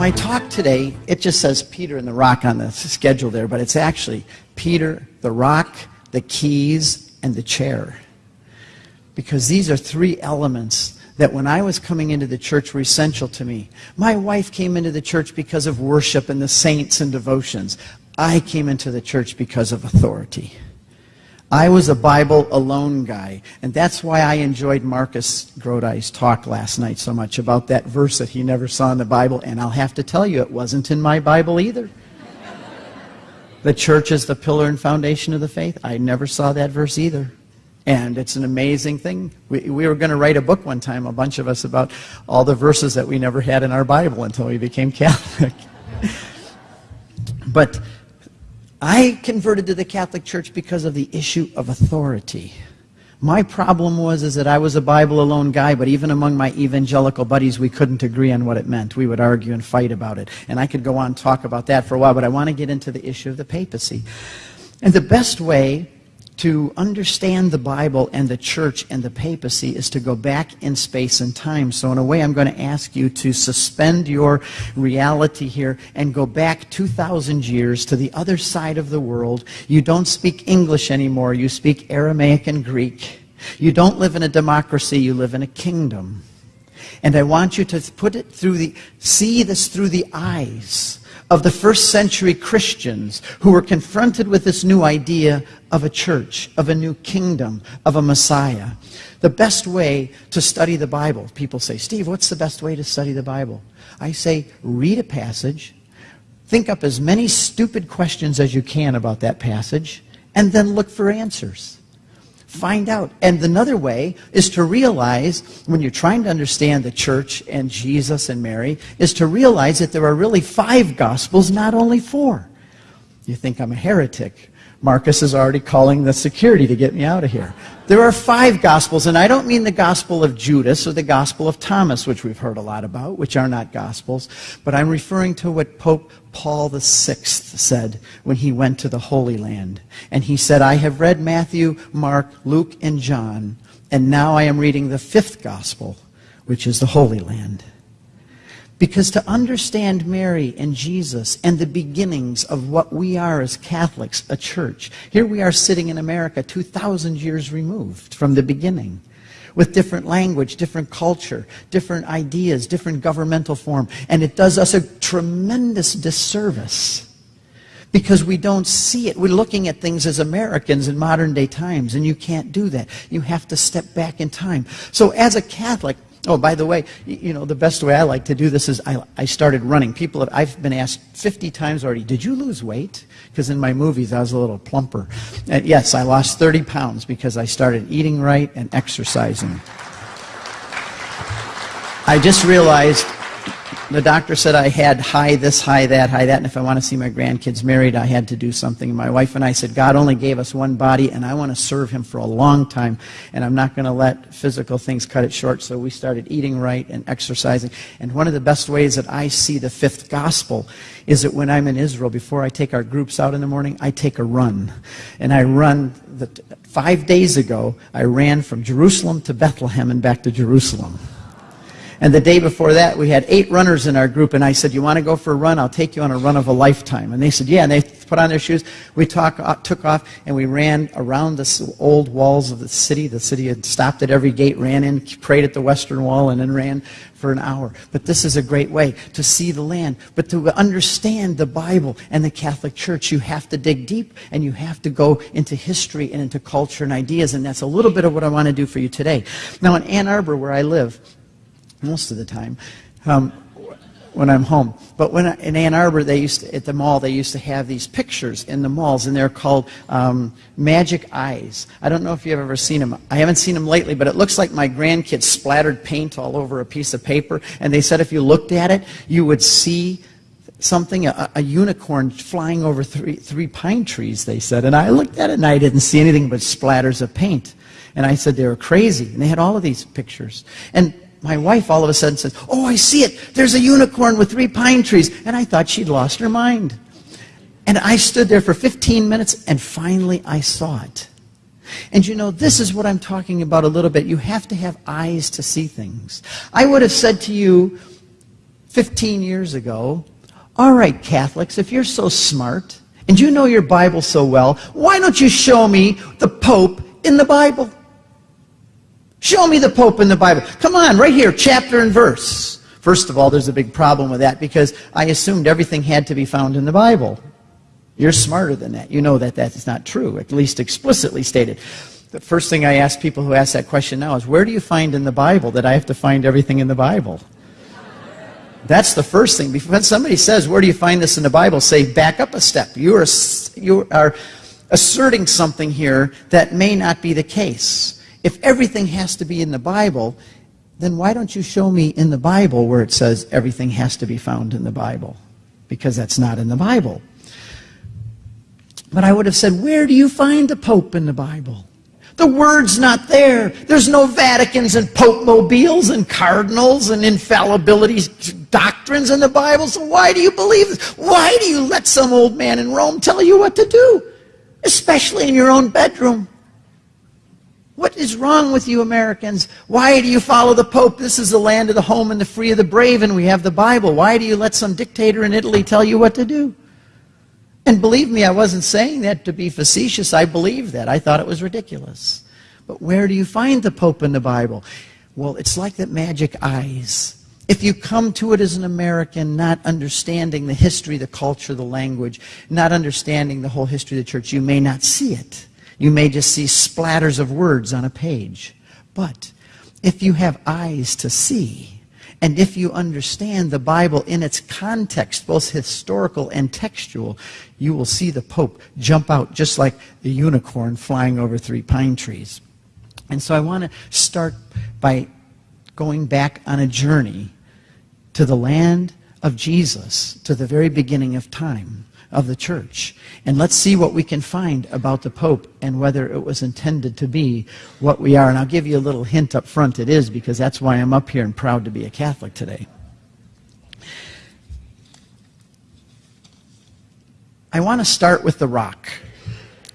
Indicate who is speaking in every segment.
Speaker 1: my talk today, it just says Peter and the rock on the schedule there, but it's actually Peter, the rock, the keys, and the chair. Because these are three elements that when I was coming into the church were essential to me. My wife came into the church because of worship and the saints and devotions. I came into the church because of authority. I was a Bible alone guy, and that's why I enjoyed Marcus Grodi's talk last night so much about that verse that he never saw in the Bible, and I'll have to tell you, it wasn't in my Bible either. the church is the pillar and foundation of the faith. I never saw that verse either. And it's an amazing thing. We, we were going to write a book one time, a bunch of us, about all the verses that we never had in our Bible until we became Catholic. but I converted to the Catholic Church because of the issue of authority. My problem was is that I was a Bible alone guy, but even among my evangelical buddies, we couldn't agree on what it meant. We would argue and fight about it. And I could go on and talk about that for a while, but I want to get into the issue of the papacy. And the best way to understand the Bible and the church and the papacy is to go back in space and time. So, in a way, I'm going to ask you to suspend your reality here and go back 2,000 years to the other side of the world. You don't speak English anymore, you speak Aramaic and Greek. You don't live in a democracy, you live in a kingdom. And I want you to put it through the, see this through the eyes of the first century Christians who were confronted with this new idea of a church, of a new kingdom, of a Messiah. The best way to study the Bible, people say, Steve, what's the best way to study the Bible? I say, read a passage, think up as many stupid questions as you can about that passage, and then look for answers. Find out. And another way is to realize, when you're trying to understand the church and Jesus and Mary, is to realize that there are really five gospels, not only four. You think I'm a heretic. Marcus is already calling the security to get me out of here. There are five gospels, and I don't mean the gospel of Judas or the gospel of Thomas, which we've heard a lot about, which are not gospels, but I'm referring to what Pope Paul VI said when he went to the Holy Land. And he said, I have read Matthew, Mark, Luke, and John, and now I am reading the fifth gospel, which is the Holy Land. Because to understand Mary and Jesus and the beginnings of what we are as Catholics, a church, here we are sitting in America 2,000 years removed from the beginning with different language, different culture, different ideas, different governmental form. And it does us a tremendous disservice because we don't see it. We're looking at things as Americans in modern day times, and you can't do that. You have to step back in time. So, as a Catholic, Oh, by the way, you know, the best way I like to do this is I, I started running. People, have, I've been asked 50 times already, did you lose weight? Because in my movies, I was a little plumper. And yes, I lost 30 pounds because I started eating right and exercising. I just realized the doctor said I had high this, high that, high that, and if I want to see my grandkids married, I had to do something. My wife and I said, God only gave us one body, and I want to serve Him for a long time, and I'm not going to let physical things cut it short. So we started eating right and exercising. And one of the best ways that I see the fifth gospel is that when I'm in Israel, before I take our groups out in the morning, I take a run. And I run, the, five days ago, I ran from Jerusalem to Bethlehem and back to Jerusalem. And the day before that, we had eight runners in our group, and I said, You want to go for a run? I'll take you on a run of a lifetime. And they said, Yeah. And they put on their shoes. We talk, uh, took off, and we ran around the old walls of the city. The city had stopped at every gate, ran in, prayed at the western wall, and then ran for an hour. But this is a great way to see the land. But to understand the Bible and the Catholic Church, you have to dig deep, and you have to go into history and into culture and ideas. And that's a little bit of what I want to do for you today. Now, in Ann Arbor, where I live, most of the time. Um, when I'm home. But when I, in Ann Arbor, they used to, at the mall, they used to have these pictures in the malls, and they're called um, magic eyes. I don't know if you've ever seen them. I haven't seen them lately, but it looks like my grandkids splattered paint all over a piece of paper, and they said if you looked at it, you would see something, a, a unicorn flying over three, three pine trees, they said. And I looked at it, and I didn't see anything but splatters of paint. And I said they were crazy. And they had all of these pictures. And my wife all of a sudden says, Oh, I see it. There's a unicorn with three pine trees. And I thought she'd lost her mind. And I stood there for 15 minutes and finally I saw it. And you know, this is what I'm talking about a little bit. You have to have eyes to see things. I would have said to you 15 years ago, all right, Catholics, if you're so smart and you know your Bible so well, why don't you show me the Pope in the Bible? Show me the Pope in the Bible. Come on, right here, chapter and verse. First of all, there's a big problem with that because I assumed everything had to be found in the Bible. You're smarter than that. You know that that's not true, at least explicitly stated. The first thing I ask people who ask that question now is where do you find in the Bible that I have to find everything in the Bible? That's the first thing. When somebody says, Where do you find this in the Bible? say, Back up a step. You are, you are asserting something here that may not be the case. If everything has to be in the Bible, then why don't you show me in the Bible where it says everything has to be found in the Bible? Because that's not in the Bible. But I would have said, where do you find the Pope in the Bible? The word's not there. There's no Vaticans and Pope mobiles and cardinals and infallibility doctrines in the Bible. So why do you believe this? Why do you let some old man in Rome tell you what to do? Especially in your own bedroom. What is wrong with you Americans? Why do you follow the Pope? This is the land of the home and the free of the brave, and we have the Bible. Why do you let some dictator in Italy tell you what to do? And believe me, I wasn't saying that to be facetious. I believed that. I thought it was ridiculous. But where do you find the Pope in the Bible? Well, it's like that magic eyes. If you come to it as an American, not understanding the history, the culture, the language, not understanding the whole history of the church, you may not see it. You may just see splatters of words on a page. But if you have eyes to see, and if you understand the Bible in its context, both historical and textual, you will see the Pope jump out just like a unicorn flying over three pine trees. And so I want to start by going back on a journey to the land of Jesus, to the very beginning of time of the church. And let's see what we can find about the Pope and whether it was intended to be what we are. And I'll give you a little hint up front it is, because that's why I'm up here and proud to be a Catholic today. I want to start with the rock.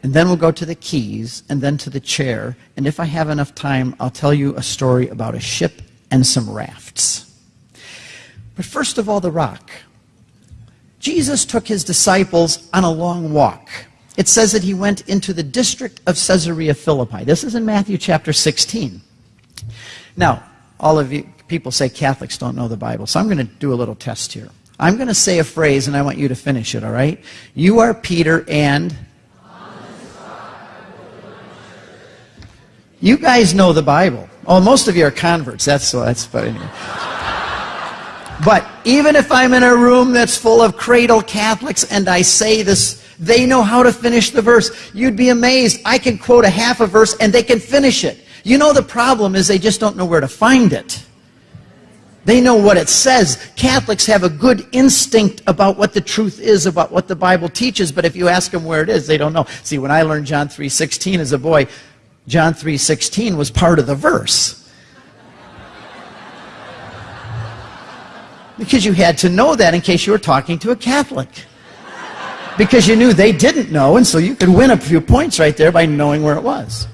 Speaker 1: And then we'll go to the keys, and then to the chair. And if I have enough time, I'll tell you a story about a ship and some rafts. But first of all, the rock. Jesus took his disciples on a long walk. It says that he went into the district of Caesarea Philippi. This is in Matthew chapter 16. Now, all of you people say Catholics don't know the Bible, so I'm going to do a little test here. I'm going to say a phrase and I want you to finish it, all right? You are Peter and. You guys know the Bible. Oh, most of you are converts. That's that's anyway. But even if I'm in a room that's full of cradle Catholics and I say this, they know how to finish the verse. You'd be amazed. I can quote a half a verse and they can finish it. You know the problem is they just don't know where to find it. They know what it says. Catholics have a good instinct about what the truth is, about what the Bible teaches, but if you ask them where it is, they don't know. See, when I learned John 3.16 as a boy, John 3.16 was part of the verse. Because you had to know that in case you were talking to a Catholic. Because you knew they didn't know, and so you could win a few points right there by knowing where it was.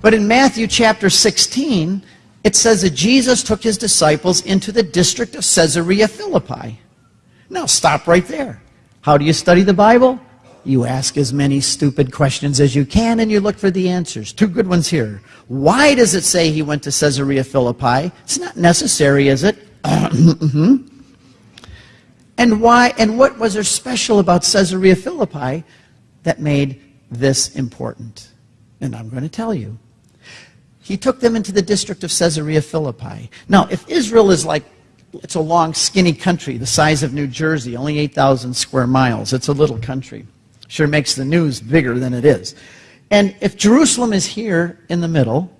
Speaker 1: But in Matthew chapter 16, it says that Jesus took his disciples into the district of Caesarea Philippi. Now stop right there. How do you study the Bible? You ask as many stupid questions as you can and you look for the answers. Two good ones here. Why does it say he went to Caesarea Philippi? It's not necessary, is it? Mm-hmm. And why and what was there special about Caesarea Philippi that made this important? And I'm going to tell you. He took them into the district of Caesarea Philippi. Now, if Israel is like it's a long, skinny country, the size of New Jersey, only 8,000 square miles. It's a little country. Sure makes the news bigger than it is. And if Jerusalem is here in the middle,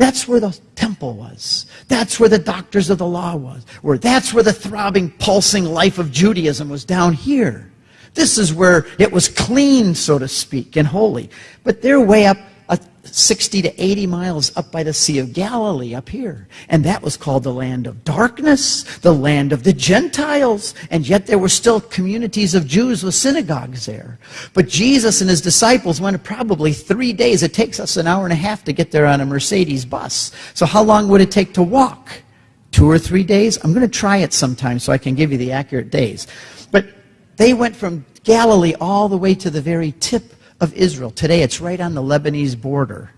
Speaker 1: that's where the temple was. That's where the doctors of the law was. Where that's where the throbbing, pulsing life of Judaism was down here. This is where it was clean, so to speak, and holy. But they're way up 60 to 80 miles up by the Sea of Galilee up here. And that was called the land of darkness, the land of the Gentiles. And yet there were still communities of Jews with synagogues there. But Jesus and his disciples went probably three days. It takes us an hour and a half to get there on a Mercedes bus. So how long would it take to walk? two or three days. I'm going to try it sometime so I can give you the accurate days. But they went from Galilee all the way to the very tip of Israel. Today it's right on the Lebanese border.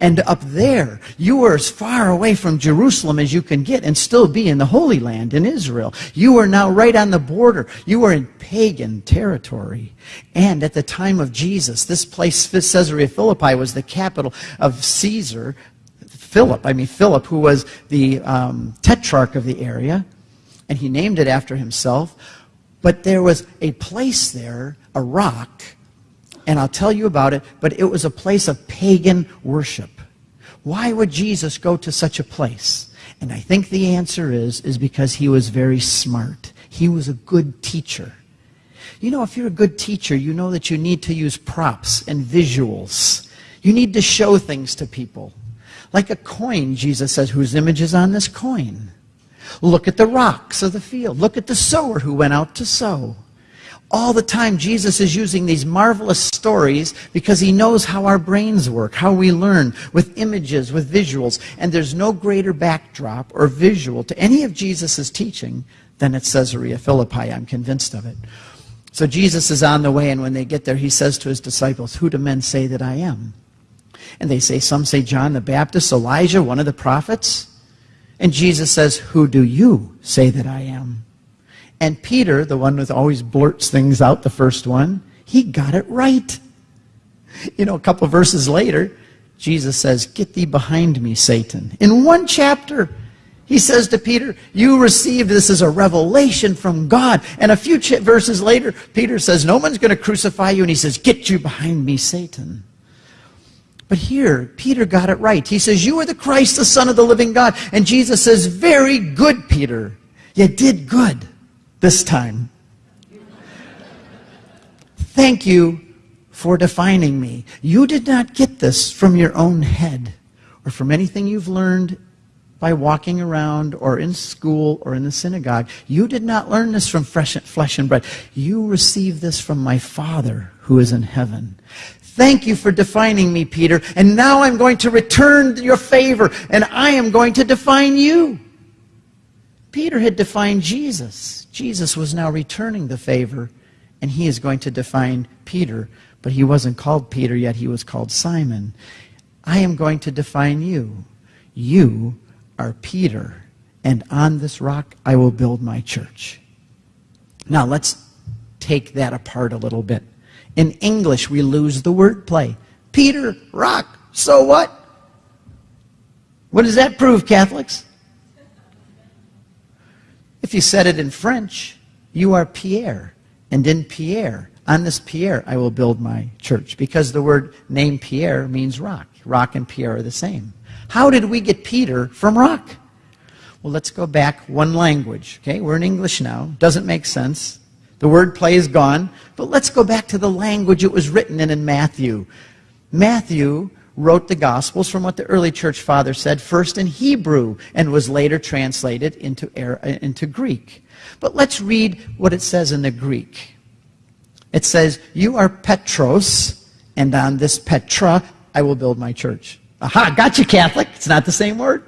Speaker 1: And up there, you are as far away from Jerusalem as you can get and still be in the Holy Land in Israel. You are now right on the border. You are in pagan territory. And at the time of Jesus, this place, Caesarea Philippi, was the capital of Caesar, Philip, I mean Philip, who was the um, tetrarch of the area, and he named it after himself. But there was a place there, a rock, and I'll tell you about it, but it was a place of pagan worship. Why would Jesus go to such a place? And I think the answer is, is because he was very smart. He was a good teacher. You know, if you're a good teacher, you know that you need to use props and visuals. You need to show things to people. Like a coin, Jesus says, whose image is on this coin? Look at the rocks of the field. Look at the sower who went out to sow. All the time, Jesus is using these marvelous stories because he knows how our brains work, how we learn with images, with visuals. And there's no greater backdrop or visual to any of Jesus' teaching than at Caesarea Philippi. I'm convinced of it. So Jesus is on the way, and when they get there, he says to his disciples, Who do men say that I am? And they say, some say John the Baptist, Elijah, one of the prophets. And Jesus says, Who do you say that I am? And Peter, the one who always blurts things out, the first one, he got it right. You know, a couple verses later, Jesus says, Get thee behind me, Satan. In one chapter, he says to Peter, You received this as a revelation from God. And a few verses later, Peter says, No one's going to crucify you. And he says, Get you behind me, Satan. But here, Peter got it right. He says, You are the Christ, the Son of the living God. And Jesus says, Very good, Peter. You did good this time. Thank you for defining me. You did not get this from your own head or from anything you've learned by walking around or in school or in the synagogue. You did not learn this from flesh and bread. You received this from my Father who is in heaven. Thank you for defining me, Peter. And now I'm going to return your favor, and I am going to define you. Peter had defined Jesus. Jesus was now returning the favor, and he is going to define Peter. But he wasn't called Peter yet, he was called Simon. I am going to define you. You are Peter, and on this rock I will build my church. Now let's take that apart a little bit. In English, we lose the wordplay. Peter, rock, so what? What does that prove, Catholics? If you said it in French, you are Pierre. And in Pierre, on this Pierre, I will build my church. Because the word name Pierre means rock. Rock and Pierre are the same. How did we get Peter from rock? Well, let's go back one language. Okay, we're in English now. Doesn't make sense. The word play is gone. But let's go back to the language it was written in in Matthew. Matthew wrote the Gospels from what the early church father said, first in Hebrew, and was later translated into, into Greek. But let's read what it says in the Greek. It says, You are Petros, and on this Petra I will build my church. Aha, got you, Catholic. It's not the same word.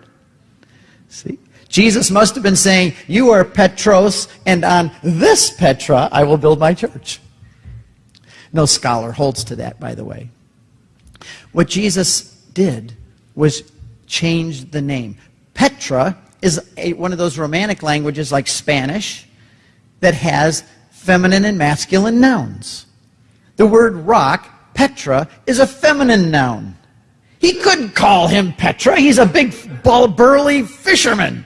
Speaker 1: See? Jesus must have been saying, You are Petros, and on this Petra I will build my church. No scholar holds to that, by the way. What Jesus did was change the name. Petra is a, one of those romantic languages like Spanish that has feminine and masculine nouns. The word rock, Petra, is a feminine noun. He couldn't call him Petra. He's a big, burly fisherman.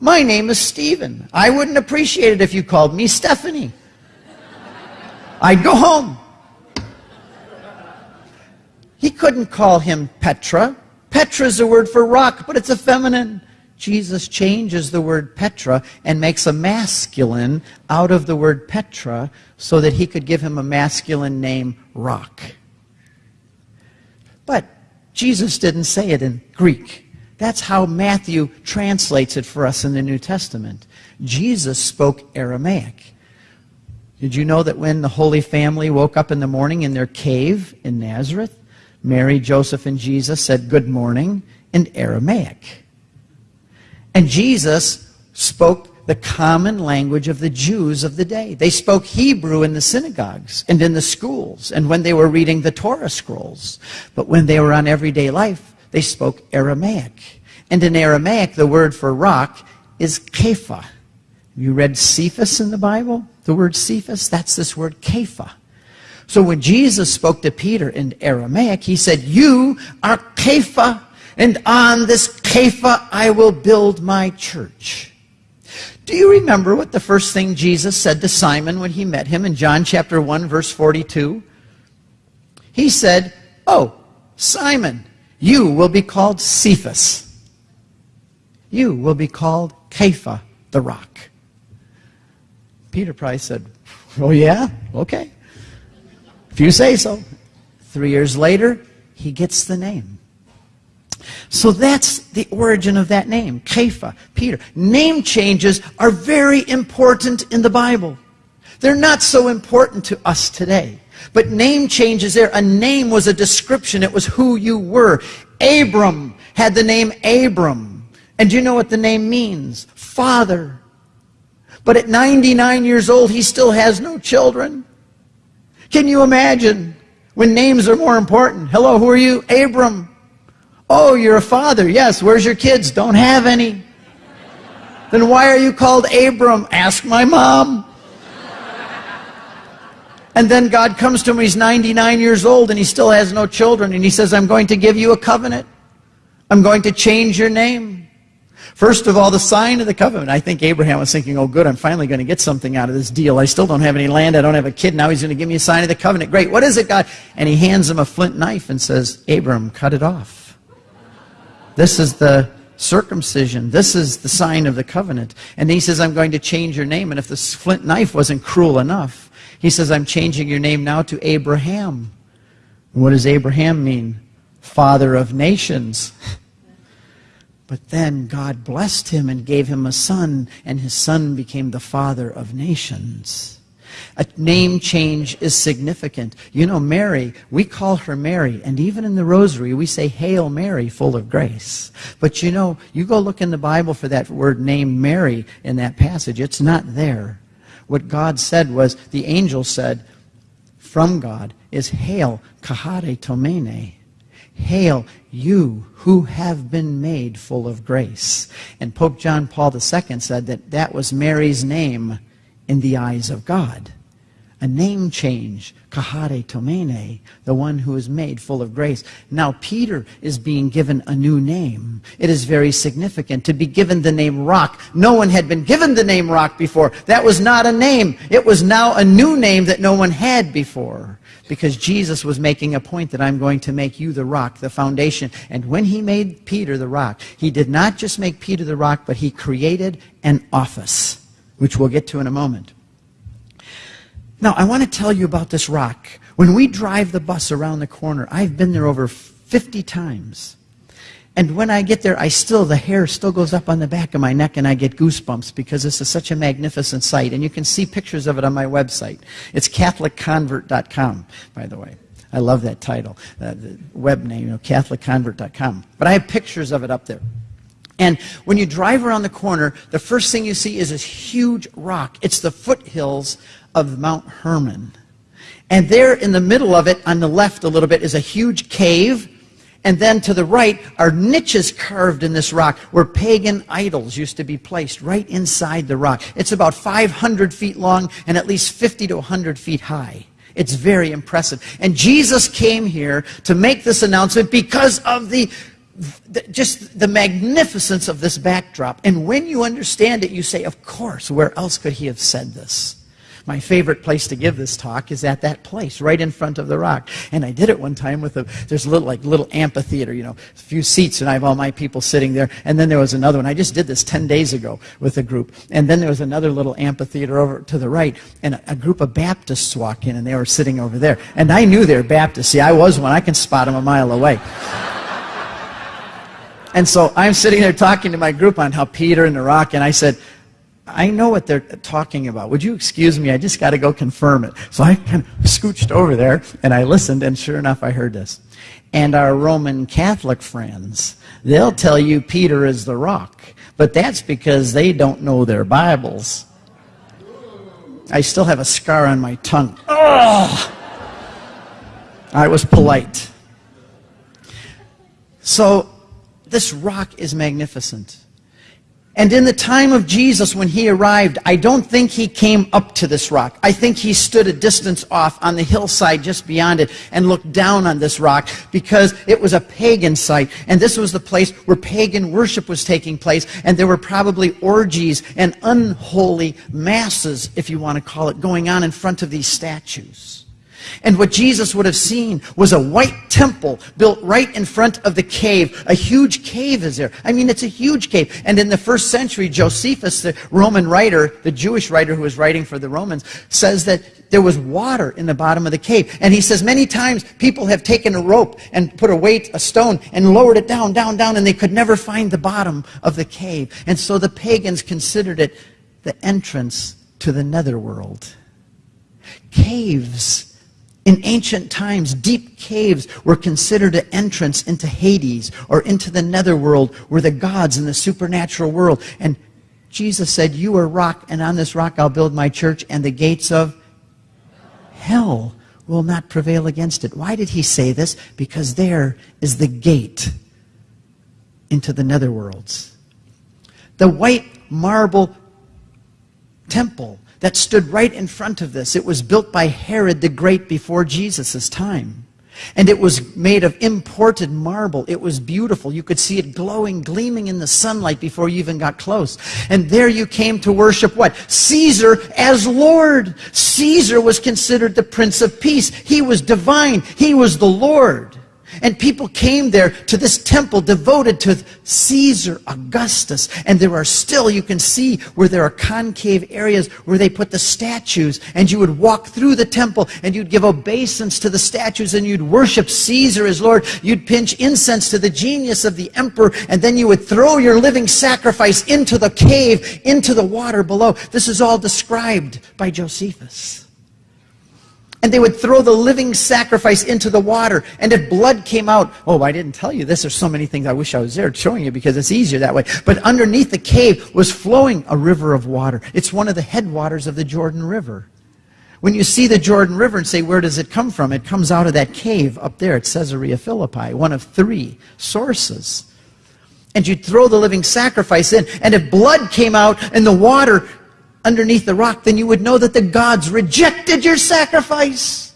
Speaker 1: My name is Stephen. I wouldn't appreciate it if you called me Stephanie. I'd go home. He couldn't call him Petra. Petra is a word for rock, but it's a feminine. Jesus changes the word Petra and makes a masculine out of the word Petra so that he could give him a masculine name, Rock. But Jesus didn't say it in Greek. That's how Matthew translates it for us in the New Testament. Jesus spoke Aramaic. Did you know that when the Holy Family woke up in the morning in their cave in Nazareth, Mary, Joseph, and Jesus said good morning in Aramaic? And Jesus spoke the common language of the Jews of the day. They spoke Hebrew in the synagogues and in the schools and when they were reading the Torah scrolls. But when they were on everyday life, they spoke Aramaic. And in Aramaic, the word for rock is Kepha. You read Cephas in the Bible? The word Cephas? That's this word Kepha. So when Jesus spoke to Peter in Aramaic, he said, You are Kepha, and on this Kepha I will build my church. Do you remember what the first thing Jesus said to Simon when he met him in John chapter 1 verse 42? He said, "Oh, Simon, you will be called Cephas. You will be called Kepha, the rock." Peter probably said, "Oh yeah? Okay. If you say so." 3 years later, he gets the name. So that's the origin of that name, Kepha, Peter. Name changes are very important in the Bible. They're not so important to us today. But name changes there. A name was a description. It was who you were. Abram had the name Abram. And do you know what the name means? Father. But at 99 years old, he still has no children. Can you imagine when names are more important? Hello, who are you? Abram. Oh, you're a father. Yes. Where's your kids? Don't have any. Then why are you called Abram? Ask my mom. And then God comes to him, he's 99 years old and he still has no children. And he says, I'm going to give you a covenant. I'm going to change your name. First of all, the sign of the covenant. I think Abraham was thinking, oh, good, I'm finally going to get something out of this deal. I still don't have any land. I don't have a kid. Now he's going to give me a sign of the covenant. Great. What is it, God? And he hands him a flint knife and says, Abram, cut it off. This is the circumcision. This is the sign of the covenant. And he says, I'm going to change your name. And if the flint knife wasn't cruel enough, he says, I'm changing your name now to Abraham. What does Abraham mean? Father of nations. But then God blessed him and gave him a son, and his son became the father of nations. A name change is significant. You know, Mary, we call her Mary, and even in the rosary, we say, Hail Mary, full of grace. But you know, you go look in the Bible for that word name Mary in that passage, it's not there. What God said was, the angel said from God is, Hail, charistomene. Hail, you who have been made full of grace. And Pope John Paul II said that that was Mary's name in the eyes of God a name change, charistomene, the one who is made full of grace. Now Peter is being given a new name. It is very significant to be given the name Rock. No one had been given the name Rock before. That was not a name. It was now a new name that no one had before. Because Jesus was making a point that I'm going to make you the rock, the foundation. And when he made Peter the rock, he did not just make Peter the rock, but he created an office, which we'll get to in a moment. Now, I want to tell you about this rock. When we drive the bus around the corner, I've been there over 50 times. And when I get there, I still, the hair still goes up on the back of my neck and I get goosebumps because this is such a magnificent sight. And you can see pictures of it on my website. It's CatholicConvert.com, by the way. I love that title, uh, the web name, you know, CatholicConvert.com. But I have pictures of it up there. And when you drive around the corner, the first thing you see is this huge rock. It's the foothills of Mount Hermon. And there in the middle of it, on the left a little bit, is a huge cave. And then to the right are niches carved in this rock where pagan idols used to be placed right inside the rock. It's about 500 feet long and at least 50 to 100 feet high. It's very impressive. And Jesus came here to make this announcement because of the, the, just the magnificence of this backdrop. And when you understand it, you say, of course, where else could he have said this? My favorite place to give this talk is at that place, right in front of the rock. And I did it one time with a, there's a little, like, little amphitheater, you know, a few seats, and I have all my people sitting there. And then there was another one. I just did this 10 days ago with a group. And then there was another little amphitheater over to the right, and a, a group of Baptists walk in, and they were sitting over there. And I knew they were Baptists. See, I was one. I can spot them a mile away. And so I'm sitting there talking to my group on how Peter and the rock, and I said, I know what they're talking about. Would you excuse me? I just got to go confirm it. So I kind of scooched over there and I listened, and sure enough, I heard this. And our Roman Catholic friends, they'll tell you Peter is the rock. But that's because they don't know their Bibles. I still have a scar on my tongue. Ugh! I was polite. So, this rock is magnificent. And in the time of Jesus, when he arrived, I don't think he came up to this rock. I think he stood a distance off on the hillside just beyond it and looked down on this rock because it was a pagan site. And this was the place where pagan worship was taking place. And there were probably orgies and unholy masses, if you want to call it, going on in front of these statues. And what Jesus would have seen was a white temple built right in front of the cave. A huge cave is there. I mean, it's a huge cave. And in the first century, Josephus, the Roman writer, the Jewish writer who was writing for the Romans, says that there was water in the bottom of the cave. And he says many times people have taken a rope and put a weight, a stone, and lowered it down, down, down, and they could never find the bottom of the cave. And so the pagans considered it the entrance to the netherworld. Caves in ancient times, deep caves were considered an entrance into Hades or into the netherworld where the gods and the supernatural world. And Jesus said, You are rock, and on this rock I'll build my church, and the gates of hell will not prevail against it. Why did he say this? Because there is the gate into the netherworlds. The white marble temple that stood right in front of this. It was built by Herod the Great before Jesus' time. And it was made of imported marble. It was beautiful. You could see it glowing, gleaming in the sunlight before you even got close. And there you came to worship what? Caesar as Lord. Caesar was considered the Prince of Peace. He was divine. He was the Lord. And people came there to this temple devoted to Caesar Augustus. And there are still, you can see where there are concave areas where they put the statues. And you would walk through the temple and you'd give obeisance to the statues and you'd worship Caesar as Lord. You'd pinch incense to the genius of the emperor. And then you would throw your living sacrifice into the cave, into the water below. This is all described by Josephus and they would throw the living sacrifice into the water. And if blood came out, oh, I didn't tell you this. There's so many things I wish I was there showing you because it's easier that way. But underneath the cave was flowing a river of water. It's one of the headwaters of the Jordan River. When you see the Jordan River and say, where does it come from? It comes out of that cave up there at Caesarea Philippi, one of three sources. And you'd throw the living sacrifice in. And if blood came out and the water underneath the rock, then you would know that the gods rejected your sacrifice.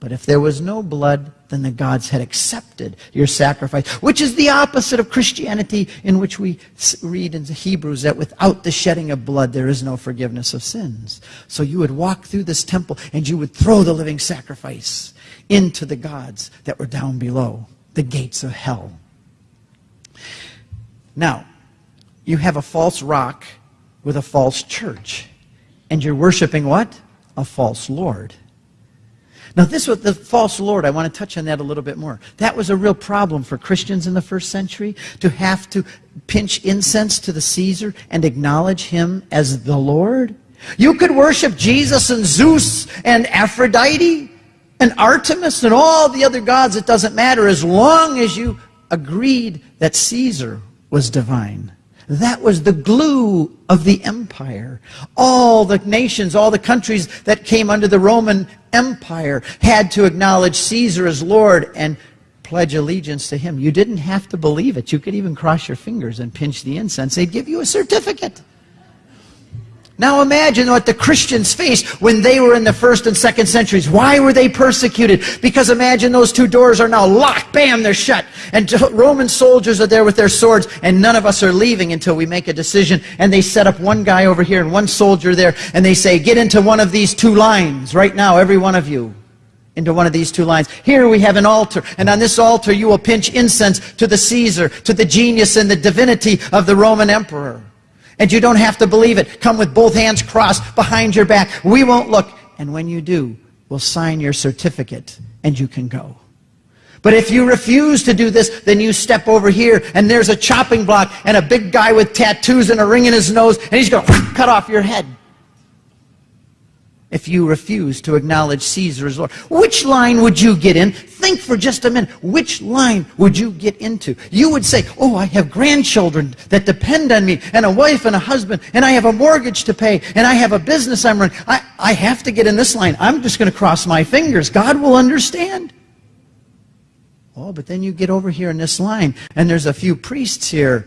Speaker 1: But if there was no blood, then the gods had accepted your sacrifice, which is the opposite of Christianity, in which we read in the Hebrews that without the shedding of blood, there is no forgiveness of sins. So you would walk through this temple and you would throw the living sacrifice into the gods that were down below, the gates of hell. Now, you have a false rock with a false church. And you're worshiping what? A false Lord. Now, this was the false Lord. I want to touch on that a little bit more. That was a real problem for Christians in the first century to have to pinch incense to the Caesar and acknowledge him as the Lord. You could worship Jesus and Zeus and Aphrodite and Artemis and all the other gods. It doesn't matter as long as you agreed that Caesar was divine. That was the glue of the empire. All the nations, all the countries that came under the Roman Empire had to acknowledge Caesar as Lord and pledge allegiance to him. You didn't have to believe it. You could even cross your fingers and pinch the incense. They'd give you a certificate. Now imagine what the Christians faced when they were in the first and second centuries. Why were they persecuted? Because imagine those two doors are now locked. Bam, they're shut. And Roman soldiers are there with their swords, and none of us are leaving until we make a decision. And they set up one guy over here and one soldier there, and they say, get into one of these two lines right now, every one of you into one of these two lines. Here we have an altar, and on this altar you will pinch incense to the Caesar, to the genius and the divinity of the Roman emperor. And you don't have to believe it. Come with both hands crossed behind your back. We won't look. And when you do, we'll sign your certificate and you can go. But if you refuse to do this, then you step over here and there's a chopping block and a big guy with tattoos and a ring in his nose and he's going to cut off your head. If you refuse to acknowledge Caesar as Lord. Which line would you get in? Think for just a minute. Which line would you get into? You would say, Oh, I have grandchildren that depend on me, and a wife and a husband, and I have a mortgage to pay, and I have a business I'm running. I, I have to get in this line. I'm just going to cross my fingers. God will understand. Oh, but then you get over here in this line, and there's a few priests here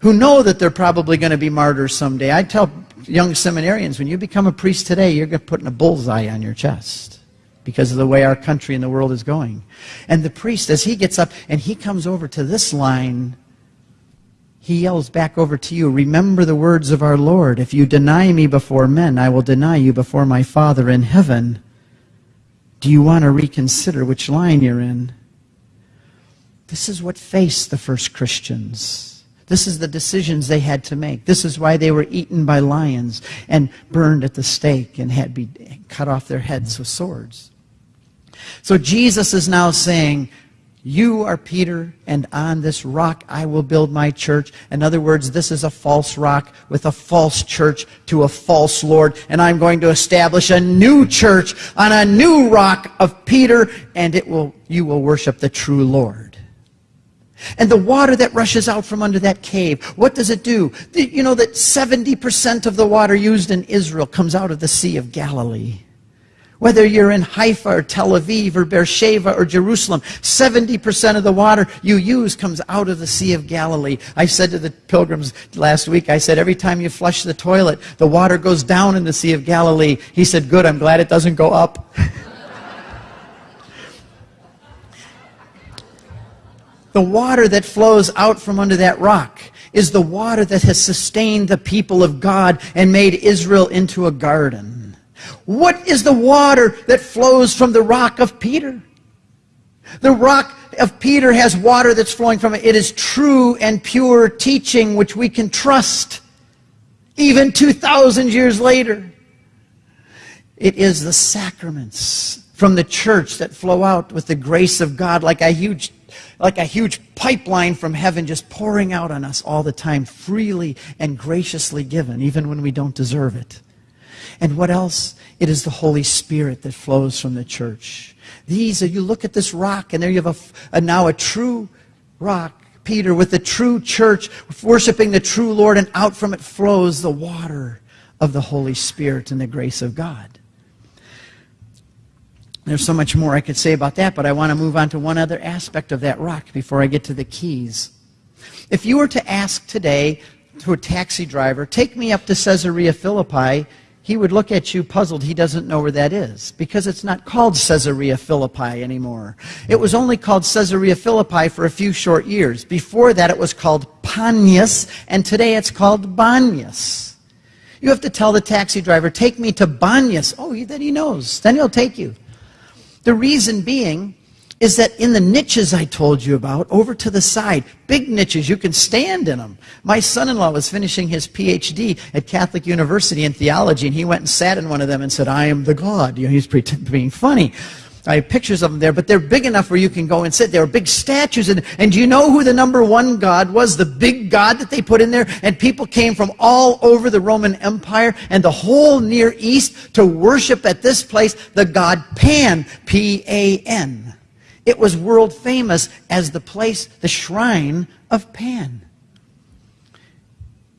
Speaker 1: who know that they're probably going to be martyrs someday. I tell young seminarians, when you become a priest today, you're putting a bullseye on your chest because of the way our country and the world is going. And the priest, as he gets up and he comes over to this line, he yells back over to you, Remember the words of our Lord. If you deny me before men, I will deny you before my Father in heaven. Do you want to reconsider which line you're in? This is what faced the first Christians. This is the decisions they had to make. This is why they were eaten by lions and burned at the stake and had be cut off their heads with swords. So Jesus is now saying, you are Peter, and on this rock I will build my church. In other words, this is a false rock with a false church to a false Lord, and I'm going to establish a new church on a new rock of Peter, and it will, you will worship the true Lord. And the water that rushes out from under that cave, what does it do? You know that 70% of the water used in Israel comes out of the Sea of Galilee. Whether you're in Haifa or Tel Aviv or Beersheba or Jerusalem, 70% of the water you use comes out of the Sea of Galilee. I said to the pilgrims last week, I said, every time you flush the toilet, the water goes down in the Sea of Galilee. He said, good, I'm glad it doesn't go up. The water that flows out from under that rock is the water that has sustained the people of God and made Israel into a garden. What is the water that flows from the rock of Peter? The rock of Peter has water that's flowing from it. It is true and pure teaching which we can trust even 2,000 years later. It is the sacraments from the church that flow out with the grace of God like a huge like a huge pipeline from heaven just pouring out on us all the time, freely and graciously given, even when we don't deserve it. And what else? It is the Holy Spirit that flows from the church. These are, you look at this rock, and there you have a, a now a true rock, Peter, with the true church, worshiping the true Lord, and out from it flows the water of the Holy Spirit and the grace of God. There's so much more I could say about that, but I want to move on to one other aspect of that rock before I get to the keys. If you were to ask today to a taxi driver, take me up to Caesarea Philippi, he would look at you puzzled. He doesn't know where that is because it's not called Caesarea Philippi anymore. It was only called Caesarea Philippi for a few short years. Before that, it was called Panias, and today it's called Banias. You have to tell the taxi driver, take me to Banias. Oh, then he knows. Then he'll take you. The reason being is that in the niches I told you about, over to the side, big niches, you can stand in them. My son-in-law was finishing his PhD at Catholic University in theology, and he went and sat in one of them and said, I am the God. You know, he's being funny. I have pictures of them there, but they're big enough where you can go and sit. There are big statues. And, and do you know who the number one god was? The big god that they put in there? And people came from all over the Roman Empire and the whole Near East to worship at this place the god Pan, P-A-N. It was world famous as the place, the shrine of Pan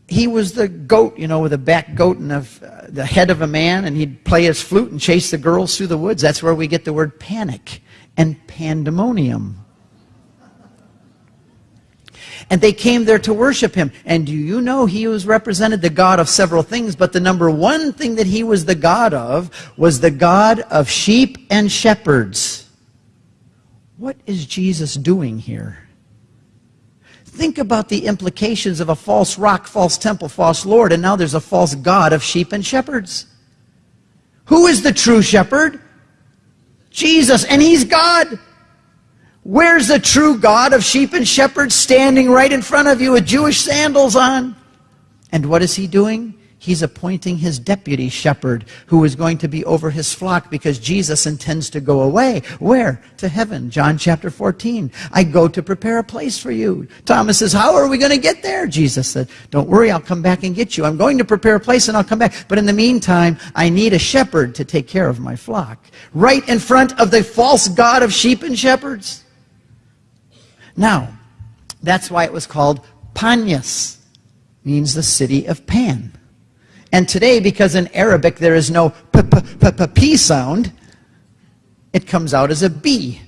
Speaker 1: he was the goat, you know, with a back goat and a, uh, the head of a man, and he'd play his flute and chase the girls through the woods. That's where we get the word panic and pandemonium. And they came there to worship him. And do you know he was represented the God of several things, but the number one thing that he was the God of was the God of sheep and shepherds. What is Jesus doing here? Think about the implications of a false rock, false temple, false Lord, and now there's a false God of sheep and shepherds. Who is the true shepherd? Jesus, and he's God. Where's the true God of sheep and shepherds standing right in front of you with Jewish sandals on? And what is he doing? He's appointing his deputy shepherd who is going to be over his flock because Jesus intends to go away. Where? To heaven. John chapter 14. I go to prepare a place for you. Thomas says, How are we going to get there? Jesus said, Don't worry, I'll come back and get you. I'm going to prepare a place and I'll come back. But in the meantime, I need a shepherd to take care of my flock. Right in front of the false God of sheep and shepherds. Now, that's why it was called Panias, means the city of Pan. And today, because in Arabic there is no p, p, p, p, p sound, it comes out as a B.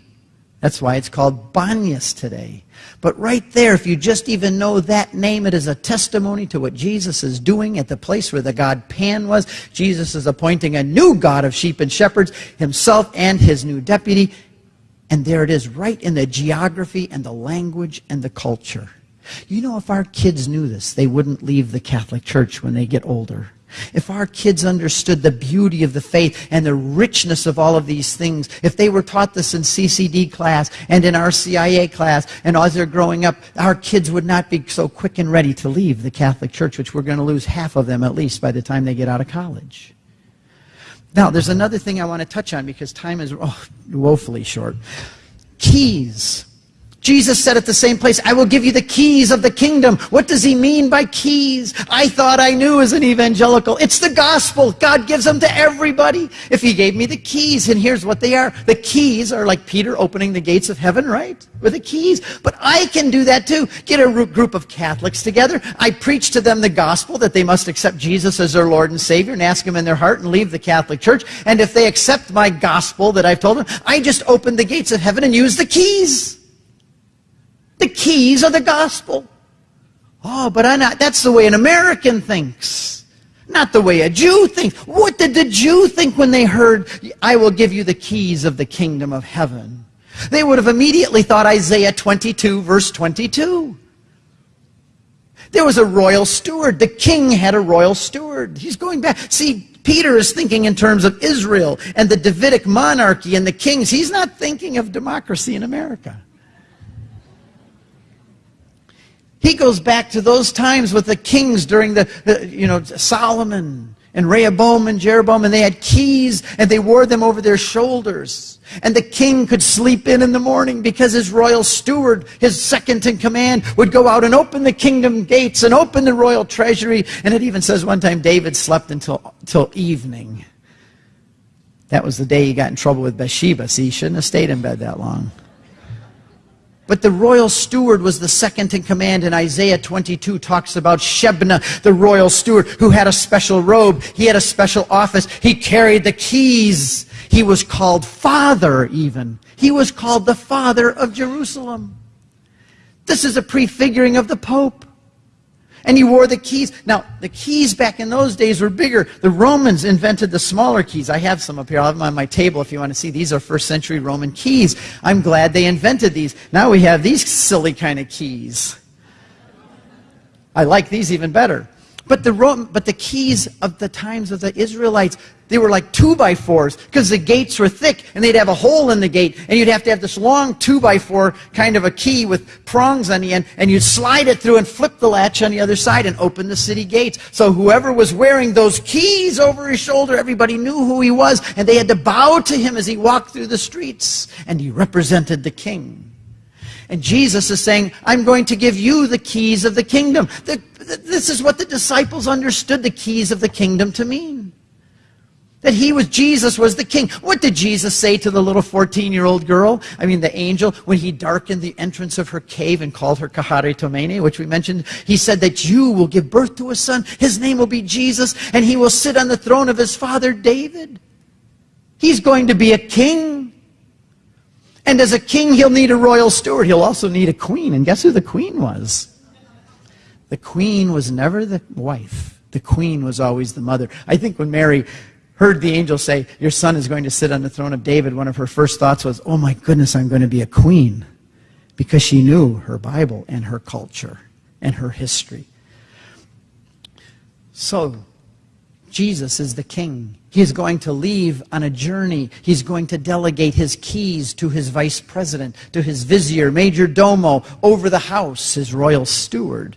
Speaker 1: That's why it's called Banyas today. But right there, if you just even know that name, it is a testimony to what Jesus is doing at the place where the God Pan was. Jesus is appointing a new God of sheep and shepherds, himself and his new deputy. And there it is, right in the geography and the language and the culture. You know, if our kids knew this, they wouldn't leave the Catholic Church when they get older. If our kids understood the beauty of the faith and the richness of all of these things, if they were taught this in CCD class and in our CIA class, and as they're growing up, our kids would not be so quick and ready to leave the Catholic Church, which we're going to lose half of them at least by the time they get out of college. Now, there's another thing I want to touch on because time is oh, woefully short. Keys. Jesus said at the same place, I will give you the keys of the kingdom. What does he mean by keys? I thought I knew as an evangelical. It's the gospel. God gives them to everybody. If he gave me the keys, and here's what they are. The keys are like Peter opening the gates of heaven, right? With the keys. But I can do that too. Get a group of Catholics together. I preach to them the gospel that they must accept Jesus as their Lord and Savior and ask him in their heart and leave the Catholic Church. And if they accept my gospel that I've told them, I just open the gates of heaven and use the keys. The keys of the gospel. Oh, but I not, that's the way an American thinks. Not the way a Jew thinks. What did the Jew think when they heard, I will give you the keys of the kingdom of heaven? They would have immediately thought Isaiah 22, verse 22. There was a royal steward. The king had a royal steward. He's going back. See, Peter is thinking in terms of Israel and the Davidic monarchy and the kings. He's not thinking of democracy in America. He goes back to those times with the kings during the, the, you know, Solomon and Rehoboam and Jeroboam, and they had keys and they wore them over their shoulders. And the king could sleep in in the morning because his royal steward, his second in command, would go out and open the kingdom gates and open the royal treasury. And it even says one time David slept until, until evening. That was the day he got in trouble with Bathsheba. See, he shouldn't have stayed in bed that long. But the royal steward was the second in command, and Isaiah 22 talks about Shebna, the royal steward, who had a special robe. He had a special office. He carried the keys. He was called Father, even. He was called the Father of Jerusalem. This is a prefiguring of the Pope. And he wore the keys. Now, the keys back in those days were bigger. The Romans invented the smaller keys. I have some up here. I'll have them on my table if you want to see. These are first century Roman keys. I'm glad they invented these. Now we have these silly kind of keys. I like these even better. But the, Rome, but the keys of the times of the Israelites, they were like two by fours because the gates were thick and they'd have a hole in the gate and you'd have to have this long two by four kind of a key with prongs on the end and you'd slide it through and flip the latch on the other side and open the city gates. So whoever was wearing those keys over his shoulder, everybody knew who he was and they had to bow to him as he walked through the streets and he represented the king. And Jesus is saying, I'm going to give you the keys of the kingdom. The, this is what the disciples understood the keys of the kingdom to mean. That he was, Jesus was the king. What did Jesus say to the little 14 year old girl? I mean, the angel, when he darkened the entrance of her cave and called her Kecharitomene, which we mentioned, he said that you will give birth to a son. His name will be Jesus, and he will sit on the throne of his father David. He's going to be a king. And as a king, he'll need a royal steward. He'll also need a queen. And guess who the queen was? The queen was never the wife. The queen was always the mother. I think when Mary heard the angel say, Your son is going to sit on the throne of David, one of her first thoughts was, Oh my goodness, I'm going to be a queen. Because she knew her Bible and her culture and her history. So, Jesus is the king. He is going to leave on a journey. He's going to delegate his keys to his vice president, to his vizier, major domo, over the house, his royal steward.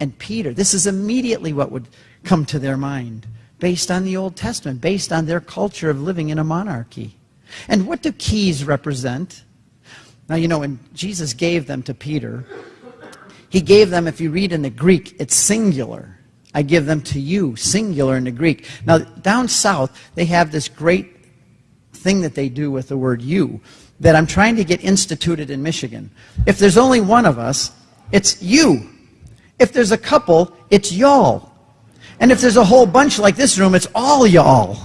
Speaker 1: And Peter, this is immediately what would come to their mind based on the Old Testament, based on their culture of living in a monarchy. And what do keys represent? Now, you know, when Jesus gave them to Peter, he gave them, if you read in the Greek, it's singular. I give them to you, singular in the Greek. Now, down south, they have this great thing that they do with the word you that I'm trying to get instituted in Michigan. If there's only one of us, it's you. If there's a couple, it's y'all. And if there's a whole bunch like this room, it's all y'all.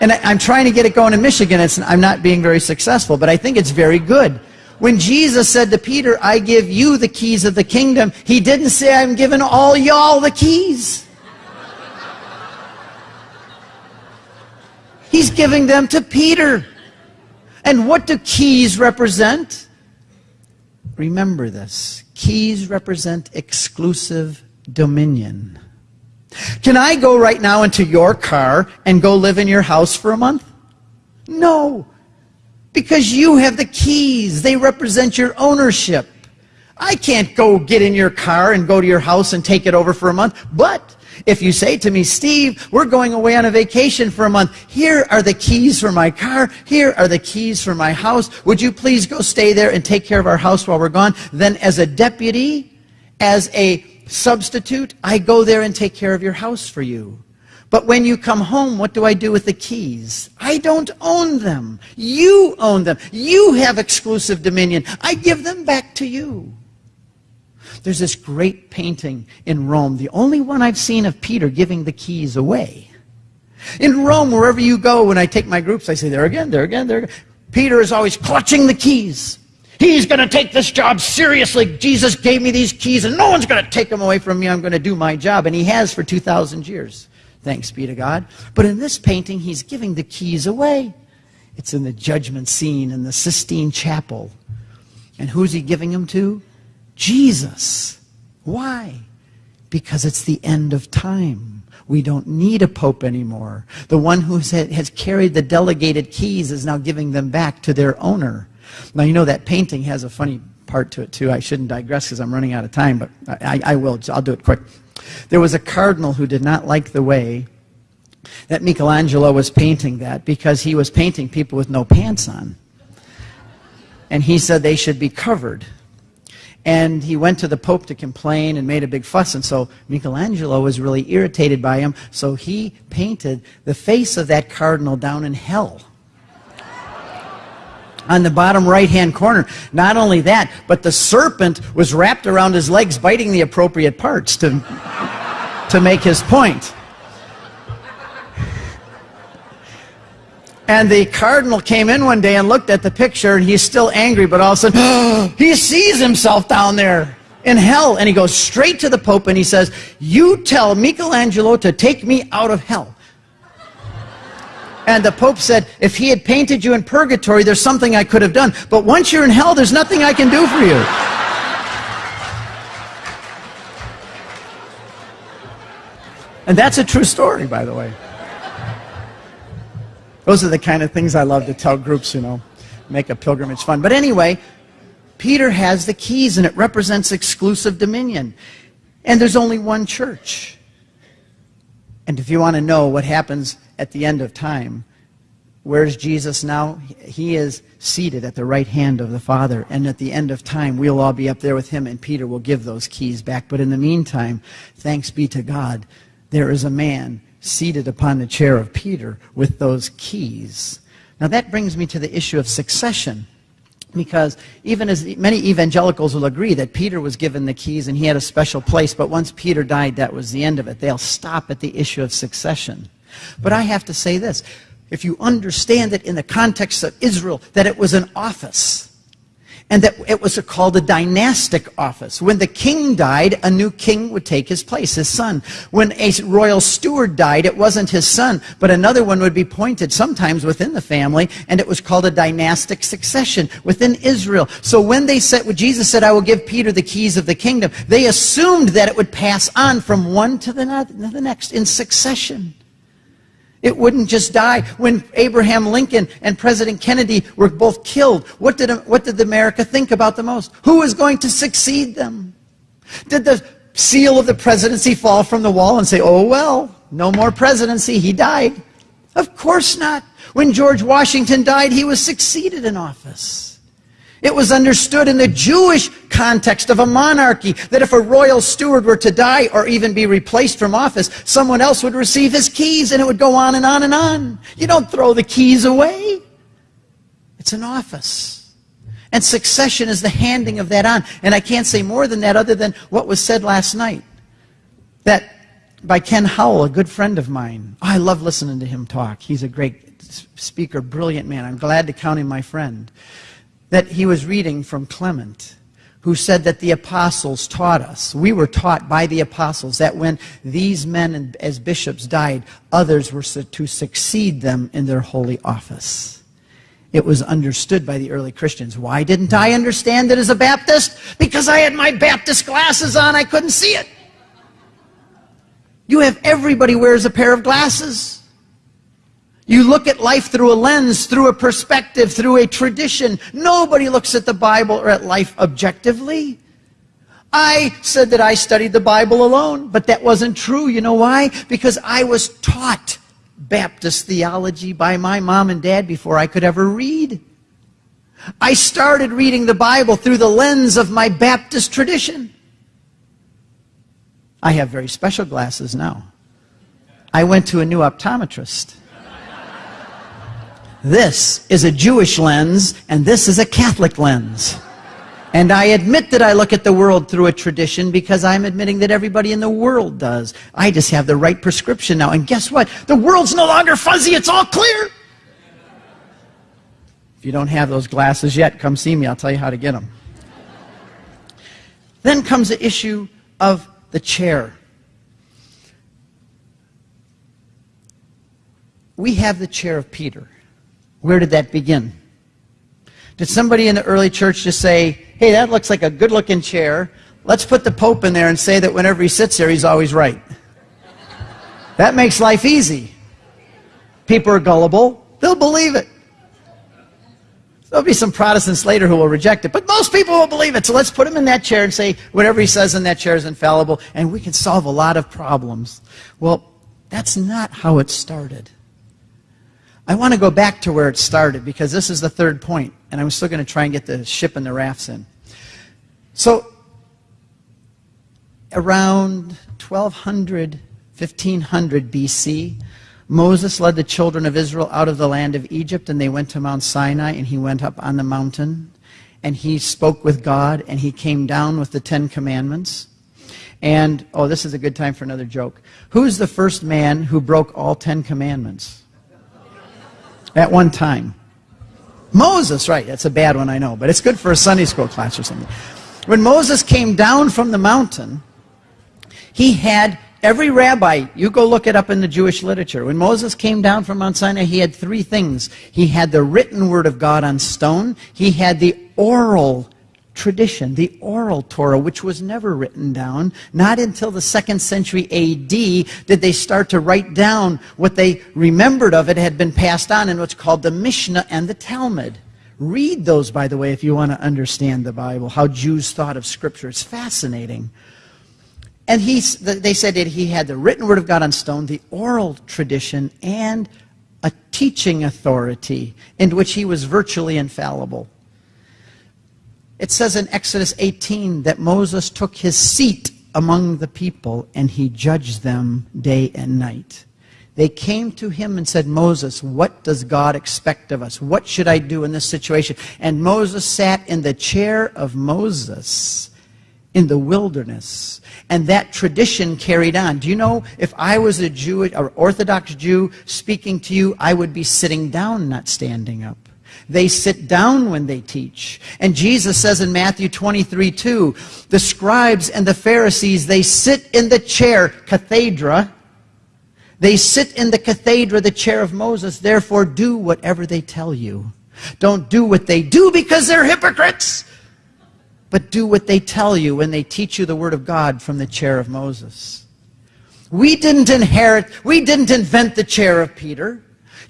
Speaker 1: And I, am trying to get it going in Michigan. It's, I'm not being very successful, but I think it's very good. When Jesus said to Peter, I give you the keys of the kingdom, he didn't say, I'm giving all y'all the keys. He's giving them to Peter. And what do keys represent? Remember this. Keys represent exclusive dominion. Can I go right now into your car and go live in your house for a month? No. Because you have the keys. They represent your ownership. I can't go get in your car and go to your house and take it over for a month. But if you say to me, Steve, we're going away on a vacation for a month. Here are the keys for my car. Here are the keys for my house. Would you please go stay there and take care of our house while we're gone? Then as a deputy, as a substitute, I go there and take care of your house for you. But when you come home, what do I do with the keys? I don't own them. You own them. You have exclusive dominion. I give them back to you. There's this great painting in Rome, the only one I've seen of Peter giving the keys away. In Rome, wherever you go, when I take my groups, I say, there again, there again, there again. Peter is always clutching the keys. He's going to take this job seriously. Jesus gave me these keys, and no one's going to take them away from me. I'm going to do my job. And he has for 2,000 years. Thanks be to God. But in this painting, he's giving the keys away. It's in the judgment scene in the Sistine Chapel. And who's he giving them to? Jesus. Why? Because it's the end of time. We don't need a pope anymore. The one who has carried the delegated keys is now giving them back to their owner. Now, you know that painting has a funny part to it, too. I shouldn't digress because I'm running out of time, but I, I will. I'll do it quick. There was a cardinal who did not like the way that Michelangelo was painting that because he was painting people with no pants on. And he said they should be covered. And he went to the Pope to complain and made a big fuss. And so Michelangelo was really irritated by him. So he painted the face of that cardinal down in hell on the bottom right hand corner. Not only that, but the serpent was wrapped around his legs, biting the appropriate parts to, to make his point. And the cardinal came in one day and looked at the picture, and he's still angry, but all of a sudden, he sees himself down there in hell. And he goes straight to the Pope and he says, You tell Michelangelo to take me out of hell. And the Pope said, if he had painted you in purgatory, there's something I could have done. But once you're in hell, there's nothing I can do for you. And that's a true story, by the way. Those are the kind of things I love to tell groups, you know, make a pilgrimage fun. But anyway, Peter has the keys and it represents exclusive dominion. And there's only one church. And if you want to know what happens at the end of time, where's Jesus now? He is seated at the right hand of the Father. And at the end of time, we'll all be up there with him, and Peter will give those keys back. But in the meantime, thanks be to God, there is a man seated upon the chair of Peter with those keys. Now that brings me to the issue of succession. Because even as many evangelicals will agree that Peter was given the keys and he had a special place, but once Peter died, that was the end of it. They'll stop at the issue of succession. But I have to say this. If you understand it in the context of Israel, that it was an office, and that it was called a dynastic office. When the king died, a new king would take his place, his son. When a royal steward died, it wasn't his son, but another one would be appointed sometimes within the family, and it was called a dynastic succession within Israel. So when they said, when Jesus said, I will give Peter the keys of the kingdom, they assumed that it would pass on from one to the next in succession. It wouldn't just die. When Abraham Lincoln and President Kennedy were both killed, what did, what did America think about the most? Who was going to succeed them? Did the seal of the presidency fall from the wall and say, oh, well, no more presidency, he died? Of course not. When George Washington died, he was succeeded in office. It was understood in the Jewish context of a monarchy that if a royal steward were to die or even be replaced from office, someone else would receive his keys and it would go on and on and on. You don't throw the keys away. It's an office. And succession is the handing of that on. And I can't say more than that other than what was said last night. That by Ken Howell, a good friend of mine. Oh, I love listening to him talk. He's a great speaker, brilliant man. I'm glad to count him my friend that he was reading from Clement, who said that the apostles taught us. We were taught by the apostles that when these men as bishops died, others were to succeed them in their holy office. It was understood by the early Christians. Why didn't I understand it as a Baptist? Because I had my Baptist glasses on, I couldn't see it. You have everybody wears a pair of glasses. You look at life through a lens, through a perspective, through a tradition. Nobody looks at the Bible or at life objectively. I said that I studied the Bible alone, but that wasn't true. You know why? Because I was taught Baptist theology by my mom and dad before I could ever read. I started reading the Bible through the lens of my Baptist tradition. I have very special glasses now. I went to a new optometrist. This is a Jewish lens, and this is a Catholic lens. And I admit that I look at the world through a tradition because I'm admitting that everybody in the world does. I just have the right prescription now. And guess what? The world's no longer fuzzy, it's all clear. If you don't have those glasses yet, come see me. I'll tell you how to get them. Then comes the issue of the chair. We have the chair of Peter. Where did that begin? Did somebody in the early church just say, hey, that looks like a good looking chair. Let's put the Pope in there and say that whenever he sits there, he's always right. That makes life easy. People are gullible, they'll believe it. There'll be some Protestants later who will reject it, but most people will believe it. So let's put him in that chair and say whatever he says in that chair is infallible, and we can solve a lot of problems. Well, that's not how it started. I want to go back to where it started because this is the third point, and I'm still going to try and get the ship and the rafts in. So, around 1200, 1500 BC, Moses led the children of Israel out of the land of Egypt, and they went to Mount Sinai, and he went up on the mountain, and he spoke with God, and he came down with the Ten Commandments. And, oh, this is a good time for another joke. Who's the first man who broke all Ten Commandments? At one time. Moses, right, that's a bad one, I know, but it's good for a Sunday school class or something. When Moses came down from the mountain, he had every rabbi, you go look it up in the Jewish literature. When Moses came down from Mount Sinai, he had three things. He had the written word of God on stone, he had the oral tradition, the oral Torah, which was never written down. Not until the second century AD did they start to write down what they remembered of it had been passed on in what's called the Mishnah and the Talmud. Read those, by the way, if you want to understand the Bible, how Jews thought of Scripture. It's fascinating. And he, they said that he had the written word of God on stone, the oral tradition, and a teaching authority in which he was virtually infallible. It says in Exodus 18 that Moses took his seat among the people and he judged them day and night. They came to him and said, Moses, what does God expect of us? What should I do in this situation? And Moses sat in the chair of Moses in the wilderness. And that tradition carried on. Do you know, if I was a Jew, or Orthodox Jew speaking to you, I would be sitting down, not standing up. They sit down when they teach. And Jesus says in Matthew 23, 2, the scribes and the Pharisees, they sit in the chair, cathedra. They sit in the cathedra, the chair of Moses. Therefore, do whatever they tell you. Don't do what they do because they're hypocrites. But do what they tell you when they teach you the word of God from the chair of Moses. We didn't inherit, we didn't invent the chair of Peter.